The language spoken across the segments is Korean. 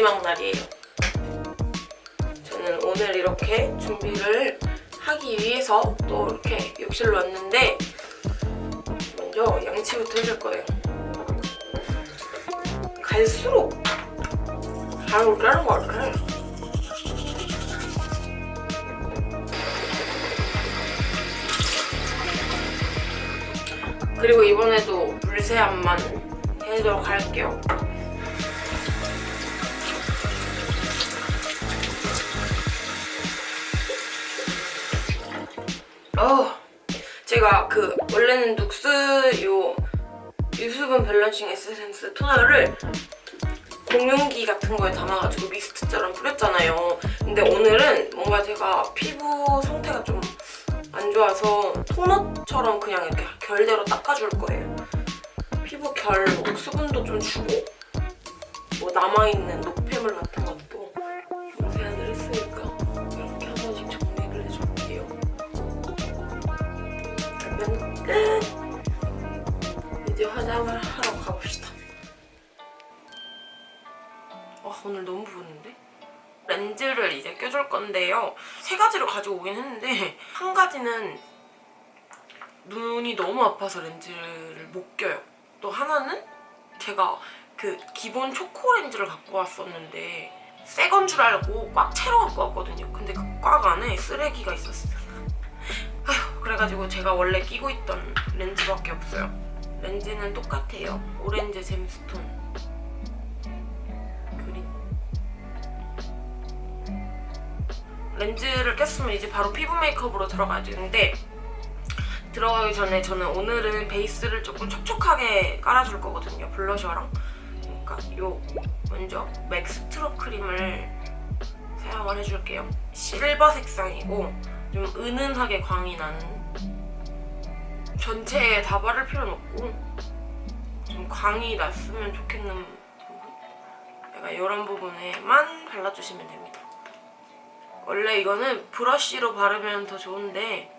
마지막 날이에요. 저는 오늘 이렇게 준비를 하기 위해서 또 이렇게 욕실로 왔는데 먼저 양치부터 해줄 거예요. 갈수록 잘 오르는 것 같아. 그리고 이번에도 물세안만 해도록 할게요. 어, 제가 그 원래는 눅스 요 유수분 밸런싱 에센스 토너를 공용기 같은 거에 담아가지고 미스트처럼 뿌렸잖아요. 근데 오늘은 뭔가 제가 피부 상태가 좀 안 좋아서 토너처럼 그냥 이렇게 결대로 닦아줄 거예요. 피부 결뭐 수분도 좀 주고 뭐 남아있는 노폐물 같은 화장을 하러 가봅시다. 와 오늘 너무 부었는데? 렌즈를 이제 껴줄 건데요. 세 가지를 가지고 오긴 했는데 한 가지는 눈이 너무 아파서 렌즈를 못 껴요. 또 하나는 제가 그 기본 초코 렌즈를 갖고 왔었는데 새 건 줄 알고 꽉 채로 갖고 왔거든요. 근데 그 꽉 안에 쓰레기가 있었어요. 아휴 그래가지고 제가 원래 끼고 있던 렌즈밖에 없어요. 렌즈는 똑같아요. 오렌지 잼스톤. 렌즈를 꼈으면 이제 바로 피부 메이크업으로 들어가야 되는데 들어가기 전에 저는 오늘은 베이스를 조금 촉촉하게 깔아줄 거거든요. 블러셔랑. 그러니까 요 먼저 맥 스트로 크림을 사용을 해줄게요. 실버 색상이고 좀 은은하게 광이 나는 전체에 다 바를 필요는 없고 좀 광이 났으면 좋겠는 부분? 약간 이런 부분에만 발라주시면 됩니다. 원래 이거는 브러쉬로 바르면 더 좋은데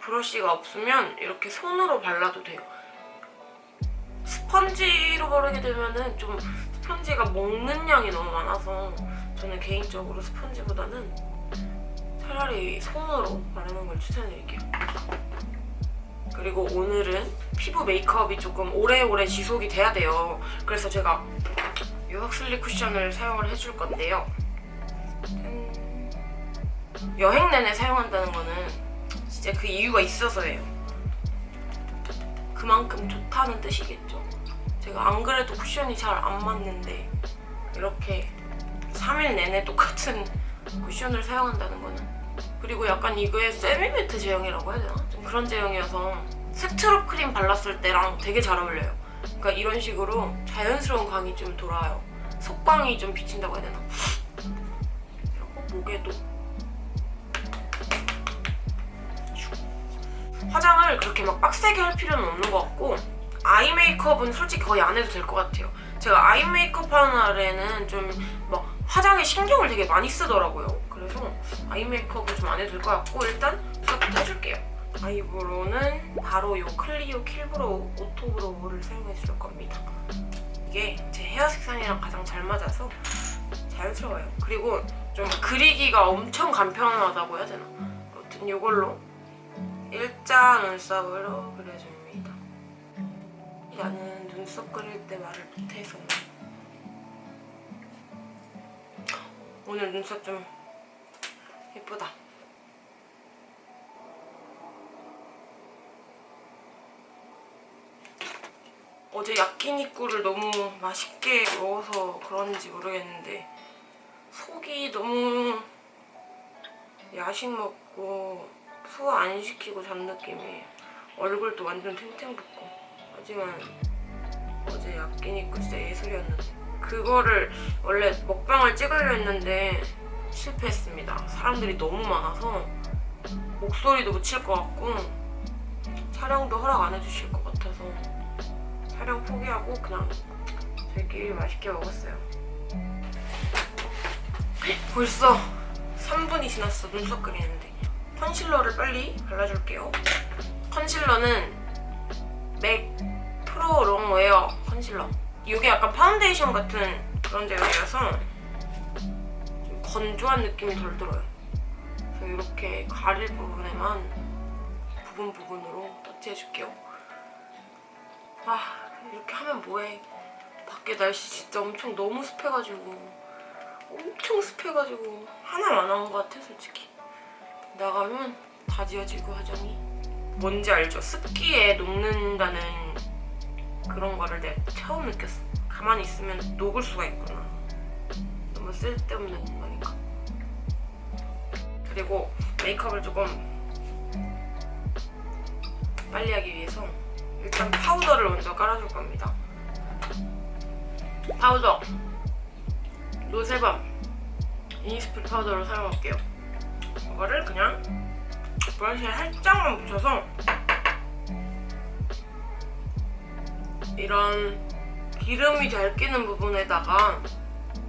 브러쉬가 없으면 이렇게 손으로 발라도 돼요. 스펀지로 바르게 되면은 좀 스펀지가 먹는 양이 너무 많아서 저는 개인적으로 스펀지보다는 차라리 손으로 바르는 걸 추천드릴게요. 그리고 오늘은 피부 메이크업이 조금 오래오래 지속이 돼야 돼요. 그래서 제가 이 헉슬리 쿠션을 사용을 해줄 건데요. 여행 내내 사용한다는 거는 진짜 그 이유가 있어서예요. 그만큼 좋다는 뜻이겠죠. 제가 안 그래도 쿠션이 잘 안 맞는데 이렇게 3일 내내 똑같은 쿠션을 사용한다는 거는 그리고 약간 이거에 semi-matte 제형이라고 해야 되나? 좀 그런 제형이어서 strobe 크림 발랐을 때랑 되게 잘 어울려요. 그러니까 이런 식으로 자연스러운 광이 좀 돌아요. 속광이 좀 비친다고 해야 되나? 그리고 목에도 화장을 그렇게 막 빡세게 할 필요는 없는 것 같고 eye 메이크업은 솔직히 거의 안 해도 될 것 같아요. 제가 eye 메이크업 하는 날에는 좀 막 화장에 신경을 되게 많이 쓰더라고요. 그래서 eye 메이크업은 좀 안 해도 될 것 같고 일단 해줄게요. eyebrow는 바로 이 클리오 킬브로우 오토브로우를 사용해 줄 겁니다. 이게 제 헤어 색상이랑 가장 잘 맞아서 자연스러워요. 그리고 좀 그리기가 엄청 간편하다고 해야 되나? 아무튼 이걸로 일자 눈썹으로 그려줍니다. 나는 눈썹 그릴 때 말을 못해서 오늘 눈썹 좀 예쁘다. 어제 야끼니꾸를 너무 맛있게 먹어서 그런지 모르겠는데 속이 너무 야식 먹고 소화 안 시키고 잔 느낌이 얼굴도 완전 탱탱 붓고. 하지만 어제 야끼니꾸 진짜 예술이었는데 그거를 원래 먹방을 찍으려 했는데 실패했습니다. 사람들이 너무 많아서 목소리도 묻힐 것 같고 촬영도 허락 안 해주실 것 같아서 촬영 포기하고 그냥 저희끼리 맛있게 먹었어요 벌써 3분이 지났어 눈썹 그리는데 컨실러를 빨리 발라줄게요 컨실러는 맥 프로 롱웨어 컨실러 이게 약간 파운데이션 같은 그런 제형이라서 좀 건조한 느낌이 덜 들어요. 그래서 이렇게 가릴 부분에만 부분 부분으로 터치해줄게요. 아 이렇게 하면 뭐해. 밖에 날씨 진짜 엄청 너무 습해가지고 엄청 습해가지고 하나만 한것 같아 솔직히. 나가면 다 지워지고 화장이. 뭔지 알죠? 습기에 녹는다는 그런 거를 내가 처음 느꼈어. 가만히 있으면 녹을 수가 있구나. 너무 쓸데없는 거니까. 그리고 메이크업을 조금 빨리 하기 위해서 일단 파우더를 먼저 깔아줄 겁니다. 파우더 노세범 이니스프리 파우더를 사용할게요. 이거를 그냥 브러쉬에 살짝만 묻혀서 이런 기름이 잘 끼는 부분에다가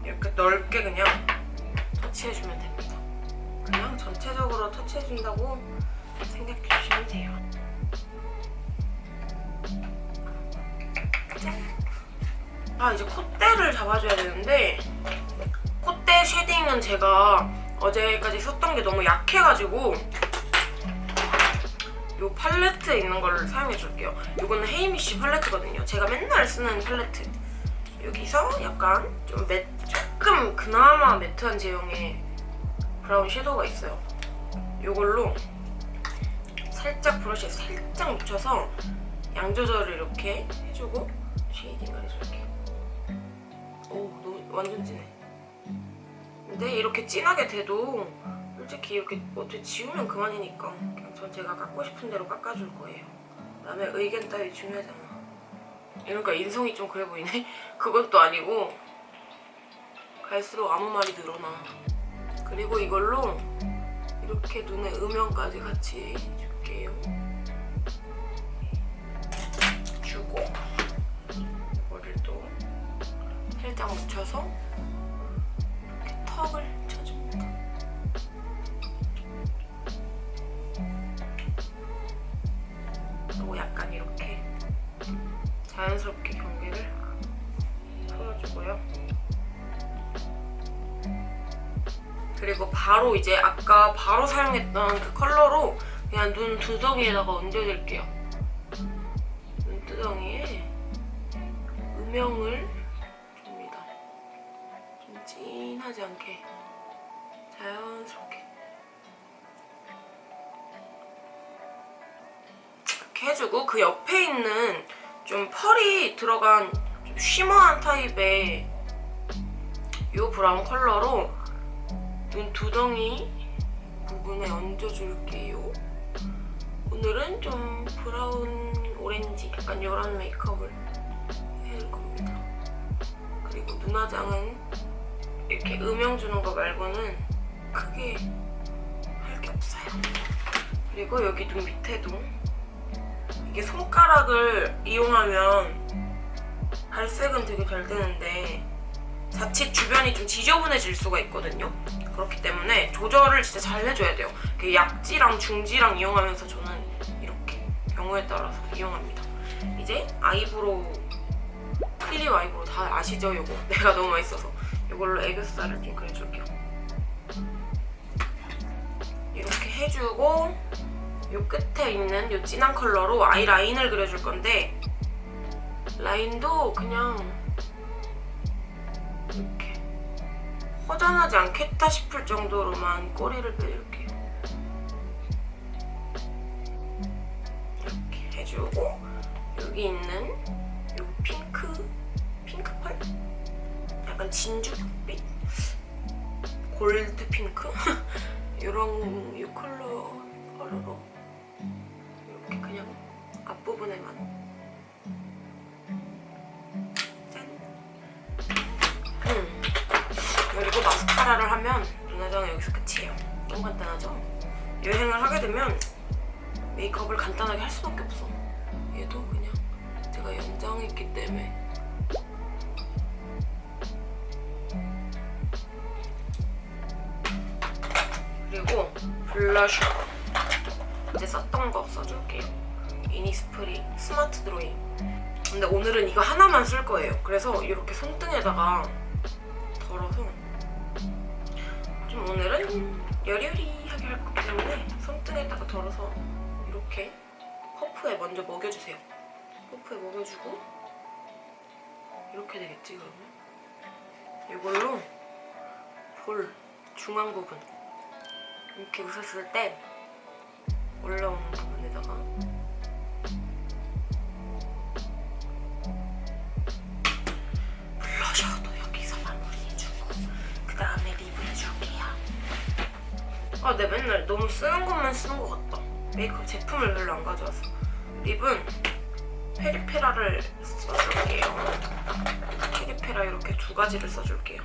이렇게 넓게 그냥 터치해주면 됩니다. 그냥 전체적으로 터치해준다고 생각해주시면 돼요. 아 이제 콧대를 잡아줘야 되는데 콧대 쉐딩은 제가 어제까지 썼던 게 너무 약해가지고 이 팔레트에 있는 걸 사용해 줄게요. 이거는 헤이미쉬 팔레트거든요. 제가 맨날 쓰는 팔레트. 여기서 약간 좀 매, 조금 그나마 매트한 제형의 브라운 섀도우가 있어요. 이걸로 살짝 브러쉬에 살짝 묻혀서 양 조절을 이렇게 해주고 쉐이딩을 해줄게요. 오, 너무 완전 진해. 근데 이렇게 진하게 돼도 솔직히 이렇게 어떻게 지우면 그만이니까 그냥 전 제가 깎고 싶은 대로 깎아줄 거예요. 남의 의견 따위 중요하잖아. 이러니까 인성이 좀 그래 보이네? 또 아니고 갈수록 아무 말이 늘어나. 그리고 이걸로 이렇게 눈에 음영까지 같이 줄게요. 살짝 묻혀서 이렇게 턱을 쳐줍니다. 그리고 약간 이렇게 자연스럽게 경계를 풀어주고요. 그리고 바로 이제 아까 바로 사용했던 그 컬러로 그냥 눈 두덩이에다가 얹어줄게요. 눈두덩이에 음영을 진하지 않게 자연스럽게 이렇게 해주고 그 옆에 있는 좀 펄이 들어간 좀 쉬머한 타입의 이 브라운 컬러로 눈 두덩이 부분에 얹어줄게요. 오늘은 좀 브라운 오렌지 약간 이런 메이크업을 해줄 겁니다. 그리고 눈화장은 이렇게 음영 주는 거 말고는 크게 할 게 없어요. 그리고 여기 눈 밑에도 이게 손가락을 이용하면 발색은 되게 잘 되는데 자칫 주변이 좀 지저분해질 수가 있거든요. 그렇기 때문에 조절을 진짜 잘 해줘야 돼요. 그 약지랑 중지랑 이용하면서 저는 이렇게 경우에 따라서 이용합니다. 이제 eyebrow clear eyebrow 다 아시죠? 요거 내가 너무 맛있어서 이걸로 애교살을 좀 그려줄게요. 이렇게 해주고 요 끝에 있는 요 진한 컬러로 아이라인을 그려줄 건데 라인도 그냥 이렇게 허전하지 않겠다 싶을 정도로만 꼬리를 빼줄게요. 이렇게 해주고 여기 있는 진주빛? 골드 핑크? 이런 이 컬러 컬러로 이렇게 그냥 앞부분에만 짠! 음. 그리고 마스카라를 하면 눈화장은 여기서 끝이에요. 너무 간단하죠? 여행을 하게 되면 메이크업을 간단하게 할 수밖에 없어. 얘도 그냥 제가 연장했기 때문에 블러셔 이제 썼던 거 써줄게요. 이니스프리 스마트 드로잉 근데 오늘은 이거 하나만 쓸 거예요. 그래서 이렇게 손등에다가 덜어서 좀 오늘은 여리여리하게 할 거기 때문에 손등에다가 덜어서 이렇게 퍼프에 먼저 먹여주세요. 퍼프에 먹여주고 이렇게 되겠지 그러면? 이걸로 볼 중앙 부분 이렇게 웃었을 때 올라오는 부분에다가 블러셔도 여기서 마무리해주고 그 다음에 립을 해줄게요. 아, 내 맨날 너무 쓰는 것만 쓰는 것 같다. 메이크업 제품을 별로 안 가져와서. 립은 페리페라를 써줄게요. 페리페라 이렇게 두 가지를 써줄게요.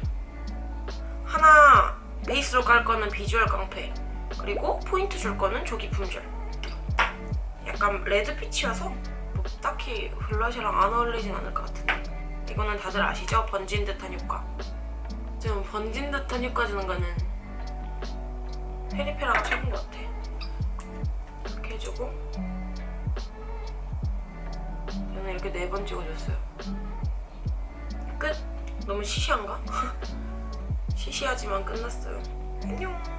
하나 베이스로 깔 거는 비주얼 깡패. 그리고 포인트 줄 거는 조기 품절. 약간 레드빛이어서 뭐 딱히 블러셔랑 안 어울리진 않을 것 같은데. 이거는 다들 아시죠? 번진 듯한 효과. 좀 번진 듯한 효과 주는 거는 페리페라가 최고인 것 같아. 이렇게 해주고. 저는 이렇게 네 번 찍어줬어요. 끝! 너무 시시한가? 시시하지만 끝났어요. 안녕